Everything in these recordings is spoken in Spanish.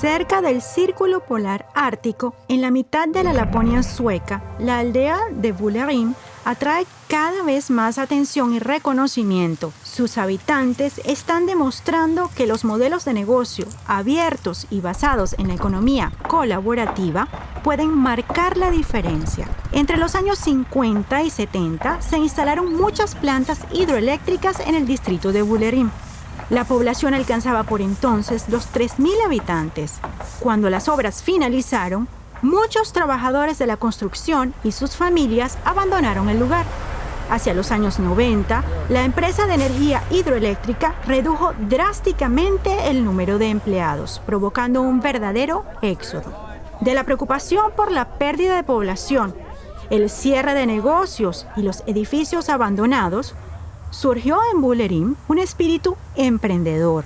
Cerca del Círculo Polar Ártico, en la mitad de la Laponia sueca, la aldea de Bulerim atrae cada vez más atención y reconocimiento. Sus habitantes están demostrando que los modelos de negocio abiertos y basados en la economía colaborativa pueden marcar la diferencia. Entre los años 50 y 70 se instalaron muchas plantas hidroeléctricas en el distrito de Bulerim. La población alcanzaba por entonces los 3.000 habitantes. Cuando las obras finalizaron, muchos trabajadores de la construcción y sus familias abandonaron el lugar. Hacia los años 90, la empresa de energía hidroeléctrica redujo drásticamente el número de empleados, provocando un verdadero éxodo. De la preocupación por la pérdida de población, el cierre de negocios y los edificios abandonados, surgió en Bullerim un espíritu emprendedor.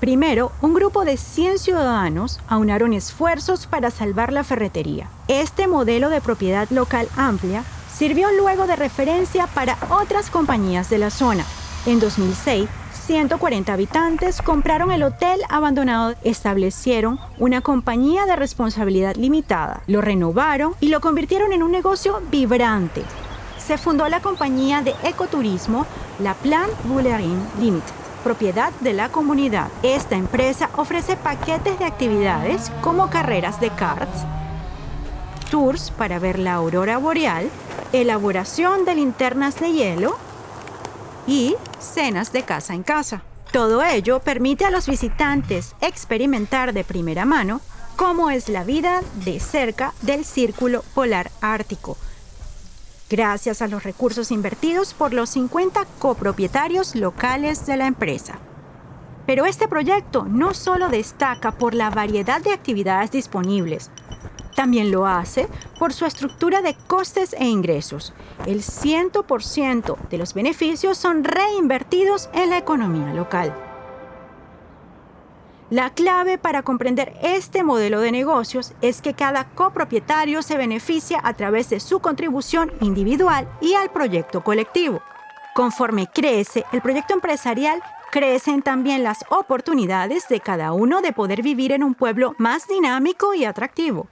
Primero, un grupo de 100 ciudadanos aunaron esfuerzos para salvar la ferretería. Este modelo de propiedad local amplia sirvió luego de referencia para otras compañías de la zona. En 2006, 140 habitantes compraron el hotel abandonado, establecieron una compañía de responsabilidad limitada, lo renovaron y lo convirtieron en un negocio vibrante. Se fundó la compañía de ecoturismo La Plan Bullerin Limited propiedad de la comunidad. Esta empresa ofrece paquetes de actividades como carreras de karts, tours para ver la aurora boreal, elaboración de linternas de hielo y cenas de casa en casa. Todo ello permite a los visitantes experimentar de primera mano cómo es la vida de cerca del círculo polar ártico, gracias a los recursos invertidos por los 50 copropietarios locales de la empresa. Pero este proyecto no solo destaca por la variedad de actividades disponibles, también lo hace por su estructura de costes e ingresos. El 100% de los beneficios son reinvertidos en la economía local. La clave para comprender este modelo de negocios es que cada copropietario se beneficia a través de su contribución individual y al proyecto colectivo. Conforme crece el proyecto empresarial, crecen también las oportunidades de cada uno de poder vivir en un pueblo más dinámico y atractivo.